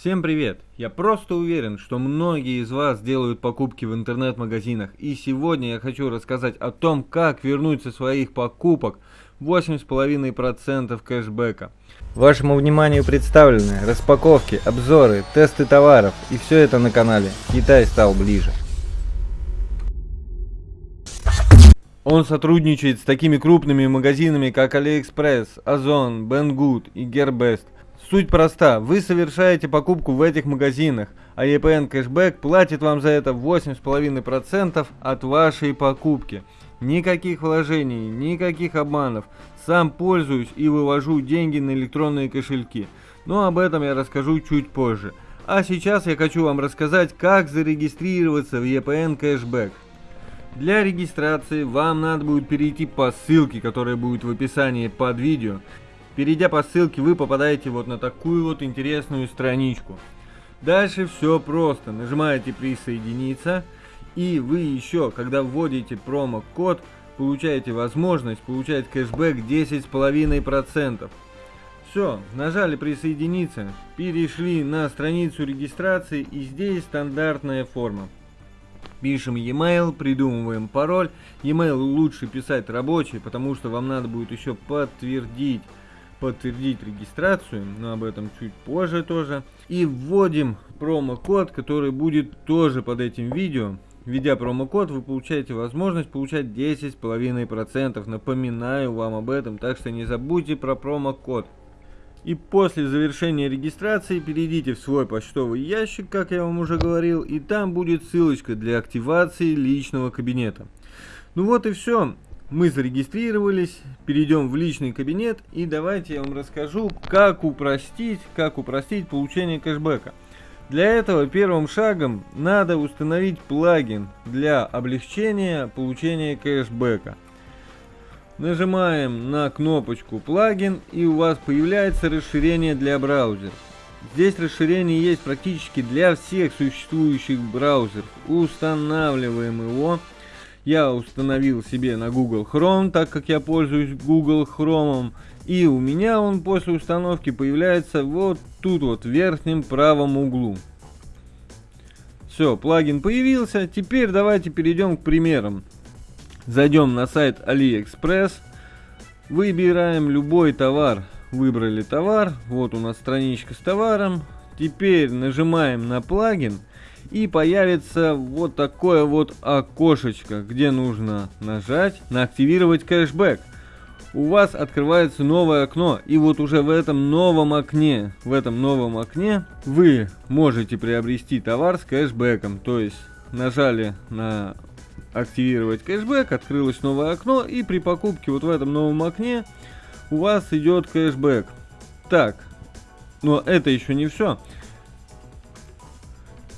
Всем привет! Я просто уверен, что многие из вас делают покупки в интернет-магазинах, и сегодня я хочу рассказать о том, как вернуть со своих покупок 8,5% кэшбэка. Вашему вниманию представлены распаковки, обзоры, тесты товаров, и все это на канале Китай стал ближе. Он сотрудничает с такими крупными магазинами, как AliExpress, Озон, Banggood и Gearbest – Суть проста. Вы совершаете покупку в этих магазинах, а EPN кэшбэк платит вам за это 8,5% от вашей покупки. Никаких вложений, никаких обманов. Сам пользуюсь и вывожу деньги на электронные кошельки. Но об этом я расскажу чуть позже. А сейчас я хочу вам рассказать, как зарегистрироваться в EPN кэшбэк. Для регистрации вам надо будет перейти по ссылке, которая будет в описании под видео. Перейдя по ссылке, вы попадаете вот на такую вот интересную страничку. Дальше все просто. Нажимаете присоединиться. И вы еще, когда вводите промокод, получаете возможность получать кэшбэк 10,5%. Все, нажали присоединиться, перешли на страницу регистрации и здесь стандартная форма. Пишем e-mail, придумываем пароль. E-mail лучше писать рабочий, потому что вам надо будет еще подтвердить подтвердить регистрацию, но об этом чуть позже тоже. И вводим промокод, который будет тоже под этим видео. Введя промокод, вы получаете возможность получать 10,5%. Напоминаю вам об этом, так что не забудьте про промокод. И после завершения регистрации перейдите в свой почтовый ящик, как я вам уже говорил, и там будет ссылочка для активации личного кабинета. Ну вот и все мы зарегистрировались, перейдем в личный кабинет и давайте я вам расскажу, как упростить, как упростить получение кэшбэка. Для этого первым шагом надо установить плагин для облегчения получения кэшбэка. Нажимаем на кнопочку плагин и у вас появляется расширение для браузера. Здесь расширение есть практически для всех существующих браузеров. Устанавливаем его я установил себе на Google Chrome, так как я пользуюсь Google Chrome. И у меня он после установки появляется вот тут вот в верхнем правом углу. Все, плагин появился. Теперь давайте перейдем к примерам. Зайдем на сайт AliExpress. Выбираем любой товар. Выбрали товар. Вот у нас страничка с товаром. Теперь нажимаем на плагин и появится вот такое вот окошечко, где нужно нажать на активировать кэшбэк. У вас открывается новое окно, и вот уже в этом новом окне, в этом новом окне вы можете приобрести товар с кэшбэком. То есть нажали на активировать кэшбэк, открылось новое окно, и при покупке вот в этом новом окне у вас идет кэшбэк. Так, но это еще не все.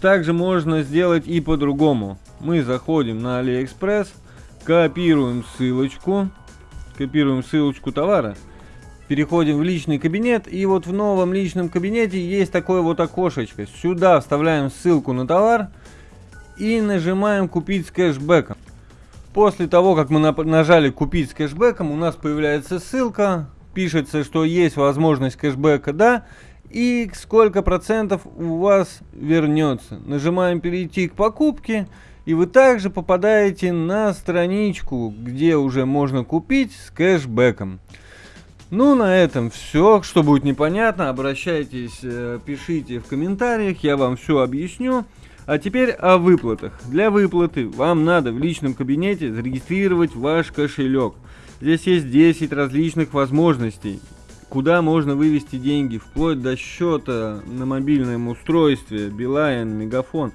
Также можно сделать и по-другому. Мы заходим на AliExpress, копируем ссылочку, копируем ссылочку товара, переходим в личный кабинет, и вот в новом личном кабинете есть такое вот окошечко. Сюда вставляем ссылку на товар и нажимаем «Купить с кэшбэком». После того, как мы нажали «Купить с кэшбэком», у нас появляется ссылка, пишется, что есть возможность кэшбэка «Да», и сколько процентов у вас вернется. Нажимаем перейти к покупке и вы также попадаете на страничку, где уже можно купить с кэшбэком. Ну, на этом все. Что будет непонятно, обращайтесь, э, пишите в комментариях, я вам все объясню. А теперь о выплатах. Для выплаты вам надо в личном кабинете зарегистрировать ваш кошелек. Здесь есть 10 различных возможностей куда можно вывести деньги, вплоть до счета на мобильном устройстве, Билайн, Мегафон,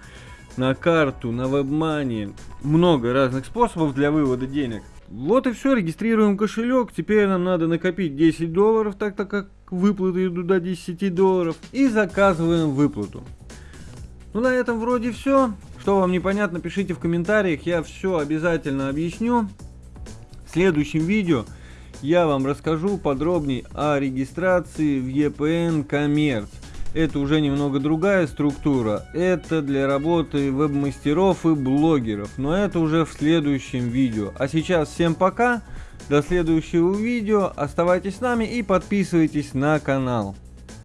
на карту, на вебмани. Много разных способов для вывода денег. Вот и все, регистрируем кошелек. Теперь нам надо накопить 10 долларов, так так как выплаты идут до 10 долларов. И заказываем выплату. Ну на этом вроде все. Что вам непонятно, пишите в комментариях, я все обязательно объясню. В следующем видео я вам расскажу подробнее о регистрации в EPN Commerce. Это уже немного другая структура. Это для работы веб-мастеров и блогеров. Но это уже в следующем видео. А сейчас всем пока. До следующего видео. Оставайтесь с нами и подписывайтесь на канал.